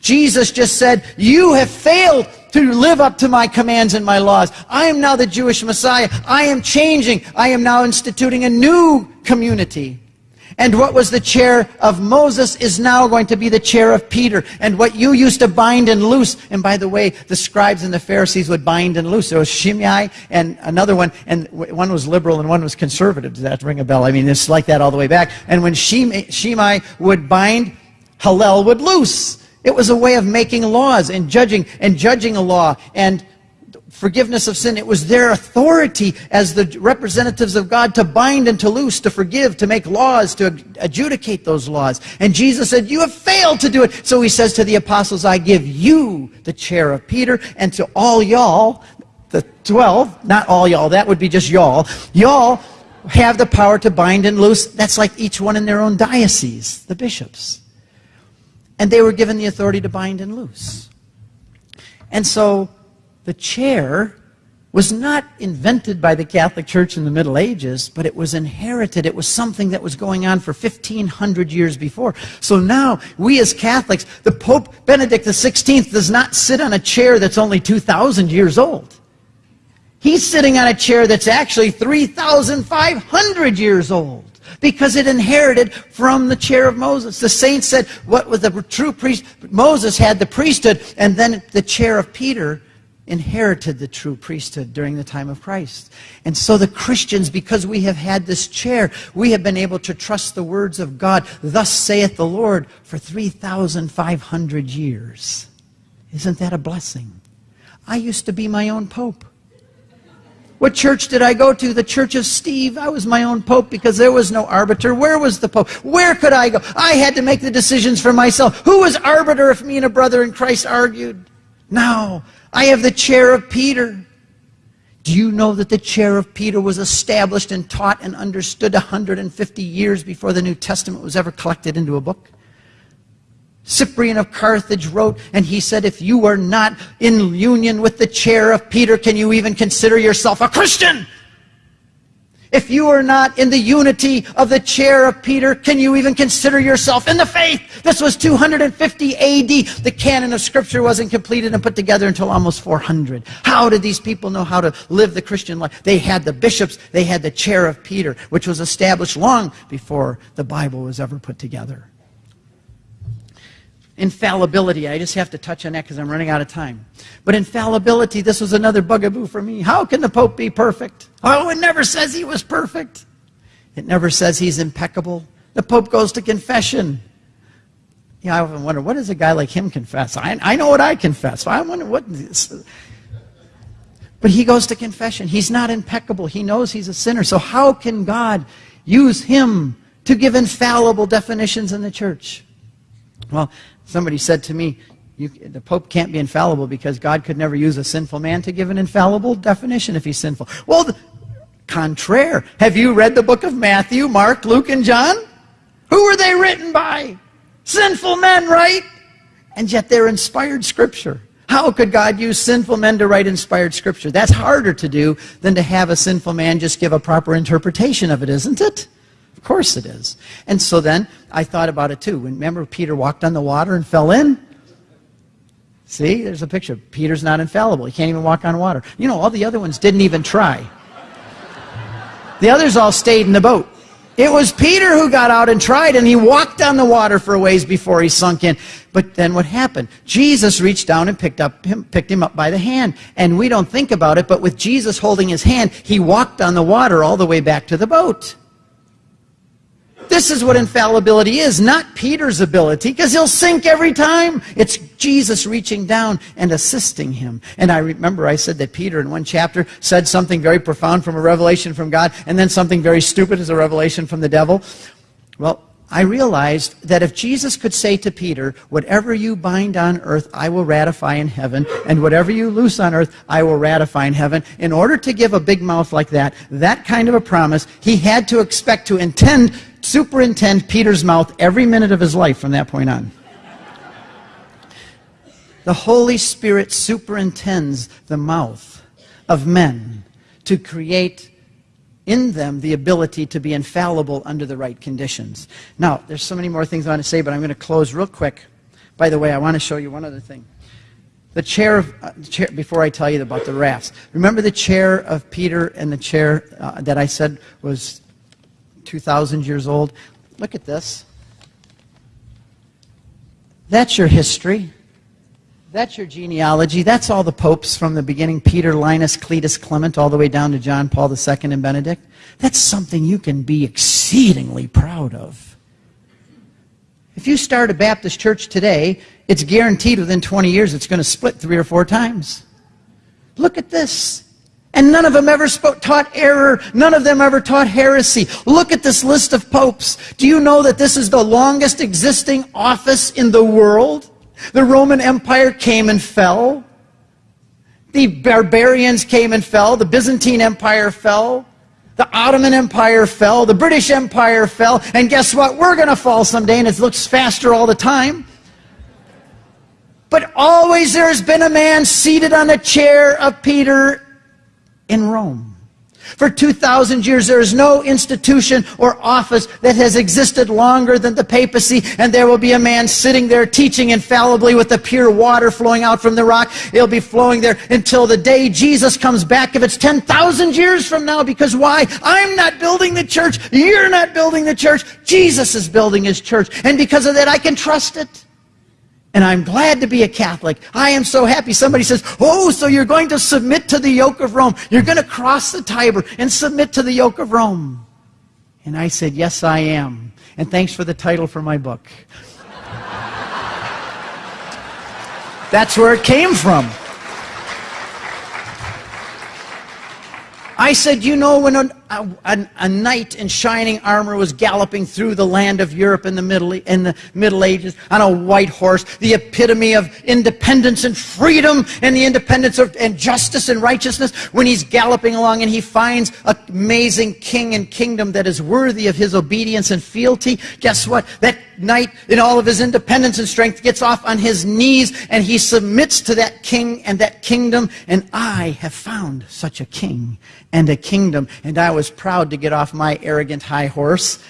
Speaker 1: Jesus just said, You have failed to live up to my commands and my laws. I am now the Jewish Messiah. I am changing. I am now instituting a new community. And what was the chair of Moses is now going to be the chair of Peter. And what you used to bind and loose, and by the way, the scribes and the Pharisees would bind and loose. There was Shammai and another one, and one was liberal and one was conservative. Does that ring a bell? I mean, it's like that all the way back. And when Shammai, Shammai would bind, Hillel would loose. It was a way of making laws and judging and judging a law and forgiveness of sin. It was their authority as the representatives of God to bind and to loose, to forgive, to make laws, to adjudicate those laws. And Jesus said, You have failed to do it. So he says to the apostles, I give you the chair of Peter, and to all y'all, the 12, not all y'all, that would be just y'all, y'all have the power to bind and loose. That's like each one in their own diocese, the bishops. And they were given the authority to bind and loose. And so the chair was not invented by the Catholic Church in the Middle Ages, but it was inherited. It was something that was going on for 1,500 years before. So now, we as Catholics, the Pope Benedict XVI does not sit on a chair that's only 2,000 years old. He's sitting on a chair that's actually 3,500 years old because it inherited from the chair of Moses. The saints said, what was the true priest? Moses had the priesthood, and then the chair of Peter inherited the true priesthood during the time of Christ. And so the Christians, because we have had this chair, we have been able to trust the words of God. Thus saith the Lord for 3,500 years. Isn't that a blessing? I used to be my own pope. What church did I go to? The church of Steve. I was my own pope because there was no arbiter. Where was the pope? Where could I go? I had to make the decisions for myself. Who was arbiter if me and a brother in Christ argued? Now, I have the chair of Peter. Do you know that the chair of Peter was established and taught and understood 150 years before the New Testament was ever collected into a book? Cyprian of Carthage wrote, and he said, If you are not in union with the chair of Peter, can you even consider yourself a Christian? If you are not in the unity of the chair of Peter, can you even consider yourself in the faith? This was 250 AD. The canon of Scripture wasn't completed and put together until almost 400. How did these people know how to live the Christian life? They had the bishops, they had the chair of Peter, which was established long before the Bible was ever put together infallibility. I just have to touch on that because I'm running out of time. But infallibility, this was another bugaboo for me. How can the Pope be perfect? Oh, it never says he was perfect. It never says he's impeccable. The Pope goes to confession. Know, I often wonder, what does a guy like him confess? I, I know what I confess. I wonder what. But he goes to confession. He's not impeccable. He knows he's a sinner. So how can God use him to give infallible definitions in the church? Well, Somebody said to me, the Pope can't be infallible because God could never use a sinful man to give an infallible definition if he's sinful. Well, the, contraire. Have you read the book of Matthew, Mark, Luke, and John? Who were they written by? Sinful men, right? And yet they're inspired scripture. How could God use sinful men to write inspired scripture? That's harder to do than to have a sinful man just give a proper interpretation of it, isn't it? Course it is. And so then I thought about it too. When remember Peter walked on the water and fell in? See, there's a picture. Peter's not infallible. He can't even walk on water. You know, all the other ones didn't even try. The others all stayed in the boat. It was Peter who got out and tried, and he walked on the water for a ways before he sunk in. But then what happened? Jesus reached down and picked, up him, picked him up by the hand. And we don't think about it, but with Jesus holding his hand, he walked on the water all the way back to the boat. This is what infallibility is, not Peter's ability, because he'll sink every time. It's Jesus reaching down and assisting him. And I remember I said that Peter in one chapter said something very profound from a revelation from God, and then something very stupid as a revelation from the devil. Well, I realized that if Jesus could say to Peter, Whatever you bind on earth, I will ratify in heaven, and whatever you loose on earth, I will ratify in heaven, in order to give a big mouth like that, that kind of a promise, he had to expect to intend superintend Peter's mouth every minute of his life from that point on. The Holy Spirit superintends the mouth of men to create in them the ability to be infallible under the right conditions. Now, there's so many more things I want to say, but I'm going to close real quick By the way, I want to show you one other thing. The chair of, uh, chair, before I tell you about the rafts, remember the chair of Peter and the chair uh, that I said was 2,000 years old? Look at this. That's your history. That's your genealogy. That's all the popes from the beginning Peter, Linus, Cletus, Clement, all the way down to John Paul II and Benedict. That's something you can be exceedingly proud of. If you start a Baptist church today, it's guaranteed within 20 years it's going to split three or four times. Look at this. And none of them ever spoke, taught error. None of them ever taught heresy. Look at this list of popes. Do you know that this is the longest existing office in the world? The Roman Empire came and fell. The barbarians came and fell. The Byzantine Empire fell. The Ottoman Empire fell. The British Empire fell. And guess what? We're going to fall someday, and it looks faster all the time. But always there has been a man seated on a chair of Peter in Rome. For 2,000 years, there is no institution or office that has existed longer than the papacy, and there will be a man sitting there teaching infallibly with the pure water flowing out from the rock. It'll be flowing there until the day Jesus comes back, if it's 10,000 years from now, because why? I'm not building the church. You're not building the church. Jesus is building his church. And because of that, I can trust it. And I'm glad to be a Catholic. I am so happy. Somebody says, Oh, so you're going to submit to the yoke of Rome. You're going to cross the Tiber and submit to the yoke of Rome. And I said, Yes, I am. And thanks for the title for my book. That's where it came from. I said, you know, when a, a, a, knight in shining armor was galloping through the land of Europe in the, Middle, in the Middle Ages on a white horse, the epitome of independence and freedom and the independence of and justice and righteousness, when he's galloping along and he finds an amazing king and kingdom that is worthy of his obedience and fealty, guess what? That knight, in all of his independence and strength, gets off on his knees and he submits to that king and that kingdom. And I have found such a king and a kingdom. And I was proud to get off my arrogant high horse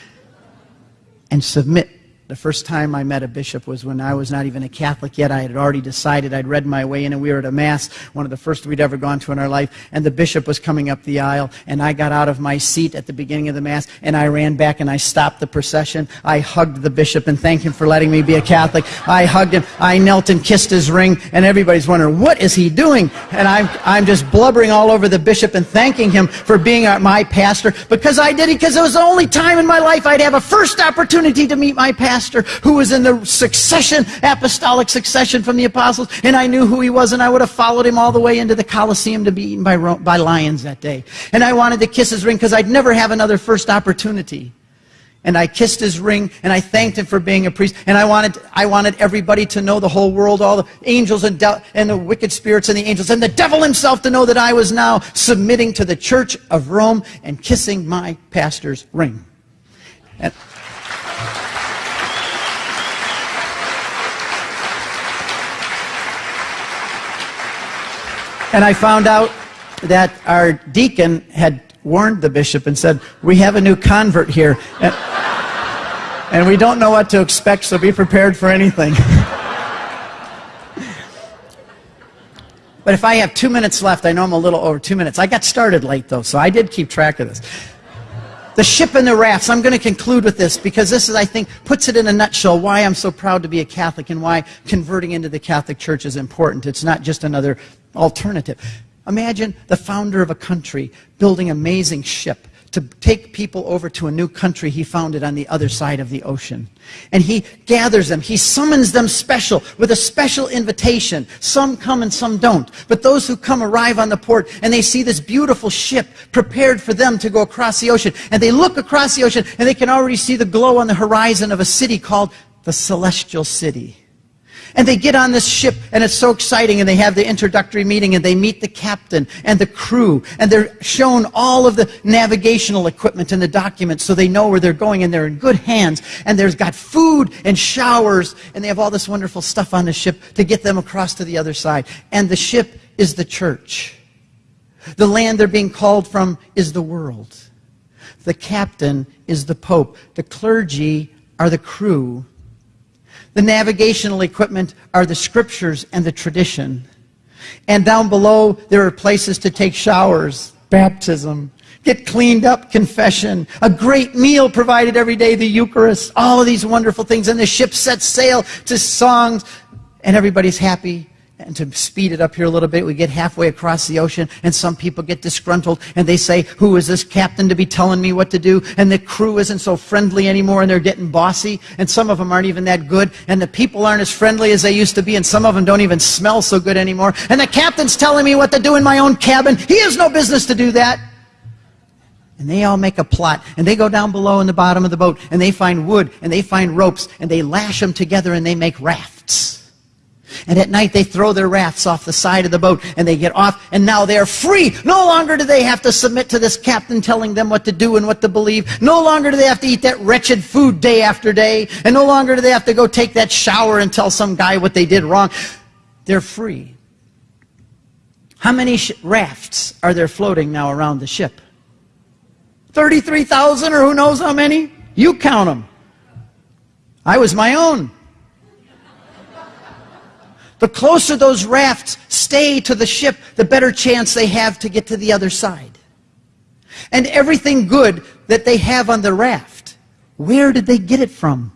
Speaker 1: and submit the first time I met a bishop was when I was not even a Catholic yet. I had already decided I'd read my way in, and we were at a Mass, one of the first we'd ever gone to in our life, and the bishop was coming up the aisle, and I got out of my seat at the beginning of the Mass, and I ran back and I stopped the procession. I hugged the bishop and thanked him for letting me be a Catholic. I hugged him. I knelt and kissed his ring, and everybody's wondering, what is he doing? And I'm, I'm just blubbering all over the bishop and thanking him for being my pastor because I did it because it was the only time in my life I'd have a first opportunity to meet my pastor pastor who was in the succession, apostolic succession from the apostles, and I knew who he was, and I would have followed him all the way into the Colosseum to be eaten by, by lions that day. And I wanted to kiss his ring because I'd never have another first opportunity. And I kissed his ring, and I thanked him for being a priest. And I wanted, I wanted everybody to know, the whole world, all the angels and, and the wicked spirits and the angels, and the devil himself to know that I was now submitting to the Church of Rome and kissing my pastor's ring. And, And I found out that our deacon had warned the bishop and said, We have a new convert here. And, and we don't know what to expect, so be prepared for anything. but if I have two minutes left, I know I'm a little over two minutes. I got started late, though, so I did keep track of this. The ship and the rafts. I'm going to conclude with this because this is, I think, puts it in a nutshell why I'm so proud to be a Catholic and why converting into the Catholic Church is important. It's not just another alternative. Imagine the founder of a country building an amazing ship to take people over to a new country he founded on the other side of the ocean. And he gathers them, he summons them special with a special invitation. Some come and some don't. But those who come arrive on the port and they see this beautiful ship prepared for them to go across the ocean. And they look across the ocean and they can already see the glow on the horizon of a city called the Celestial City. And they get on this ship, and it's so exciting, and they have the introductory meeting, and they meet the captain and the crew, and they're shown all of the navigational equipment and the documents so they know where they're going, and they're in good hands. And there's got food and showers, and they have all this wonderful stuff on the ship to get them across to the other side. And the ship is the church. The land they're being called from is the world. The captain is the pope. The clergy are the crew The navigational equipment are the scriptures and the tradition. And down below, there are places to take showers, baptism, get cleaned up, confession, a great meal provided every day, the Eucharist, all of these wonderful things. And the ship sets sail to songs, and everybody's happy. And to speed it up here a little bit, we get halfway across the ocean, and some people get disgruntled, and they say, Who is this captain to be telling me what to do? And the crew isn't so friendly anymore, and they're getting bossy, and some of them aren't even that good, and the people aren't as friendly as they used to be, and some of them don't even smell so good anymore. And the captain's telling me what to do in my own cabin. He has no business to do that. And they all make a plot, and they go down below in the bottom of the boat, and they find wood, and they find ropes, and they lash them together, and they make rafts. And at night they throw their rafts off the side of the boat and they get off and now they're free. No longer do they have to submit to this captain telling them what to do and what to believe. No longer do they have to eat that wretched food day after day. And no longer do they have to go take that shower and tell some guy what they did wrong. They're free. How many rafts are there floating now around the ship? 33,000 or who knows how many? You count them. I was my own. The closer those rafts stay to the ship, the better chance they have to get to the other side. And everything good that they have on the raft, where did they get it from?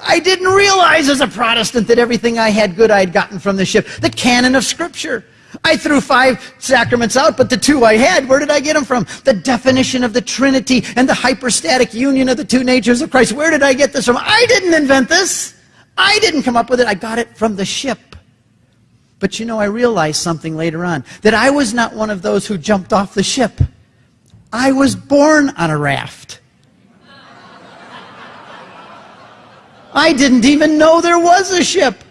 Speaker 1: I didn't realize as a Protestant that everything I had good I had gotten from the ship. The canon of Scripture. I threw five sacraments out, but the two I had, where did I get them from? The definition of the Trinity and the hypostatic union of the two natures of Christ. Where did I get this from? I didn't invent this. I didn't come up with it. I got it from the ship. But you know, I realized something later on that I was not one of those who jumped off the ship. I was born on a raft. I didn't even know there was a ship.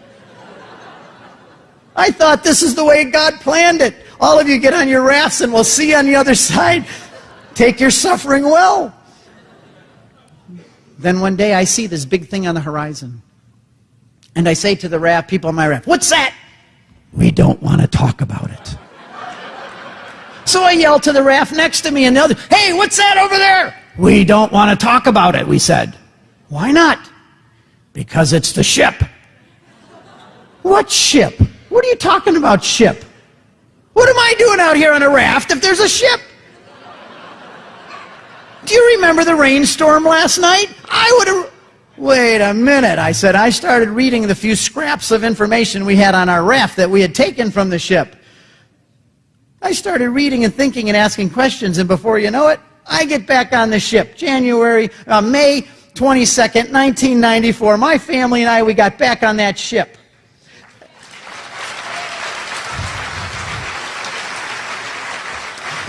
Speaker 1: I thought this is the way God planned it. All of you get on your rafts and we'll see you on the other side. Take your suffering well. Then one day I see this big thing on the horizon. And I say to the raft, people on my raft, What's that? We don't want to talk about it. So I yell to the raft next to me and the other, Hey, what's that over there? We don't want to talk about it, we said. Why not? Because it's the ship. What ship? What are you talking about, ship? What am I doing out here on a raft if there's a ship? Do you remember the rainstorm last night? I would have. Wait a minute, I said. I started reading the few scraps of information we had on our raft that we had taken from the ship. I started reading and thinking and asking questions, and before you know it, I get back on the ship. January, uh, May 22nd, 1994. My family and I, we got back on that ship.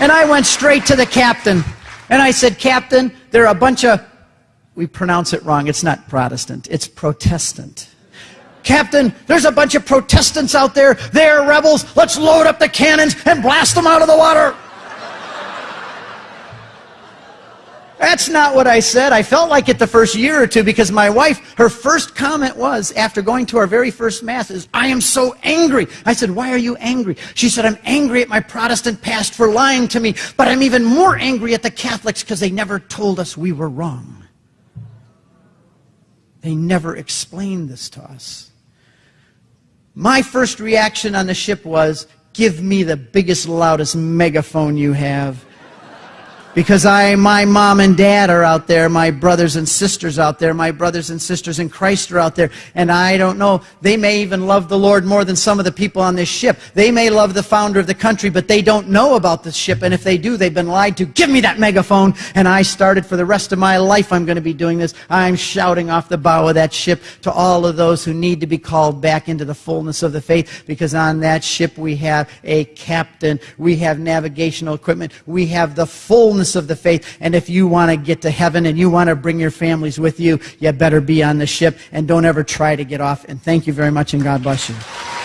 Speaker 1: And I went straight to the captain. And I said, Captain, there are a bunch of we pronounce it wrong. It's not Protestant, it's Protestant. Captain, there's a bunch of Protestants out there. They're rebels. Let's load up the cannons and blast them out of the water. That's not what I said. I felt like it the first year or two because my wife, her first comment was, after going to our very first Mass, is, I am so angry. I said, Why are you angry? She said, I'm angry at my Protestant past for lying to me, but I'm even more angry at the Catholics because they never told us we were wrong. They never explained this to us. My first reaction on the ship was, give me the biggest, loudest megaphone you have because I, my mom and dad are out there, my brothers and sisters out there, my brothers and sisters in Christ are out there, and I don't know, they may even love the Lord more than some of the people on this ship. They may love the founder of the country, but they don't know about this ship, and if they do, they've been lied to. Give me that megaphone, and I started for the rest of my life, I'm going to be doing this. I'm shouting off the bow of that ship to all of those who need to be called back into the fullness of the faith, because on that ship we have a captain, we have navigational equipment, we have the fullness of the faith. And if you want to get to heaven and you want to bring your families with you, you better be on the ship and don't ever try to get off. And thank you very much and God bless you.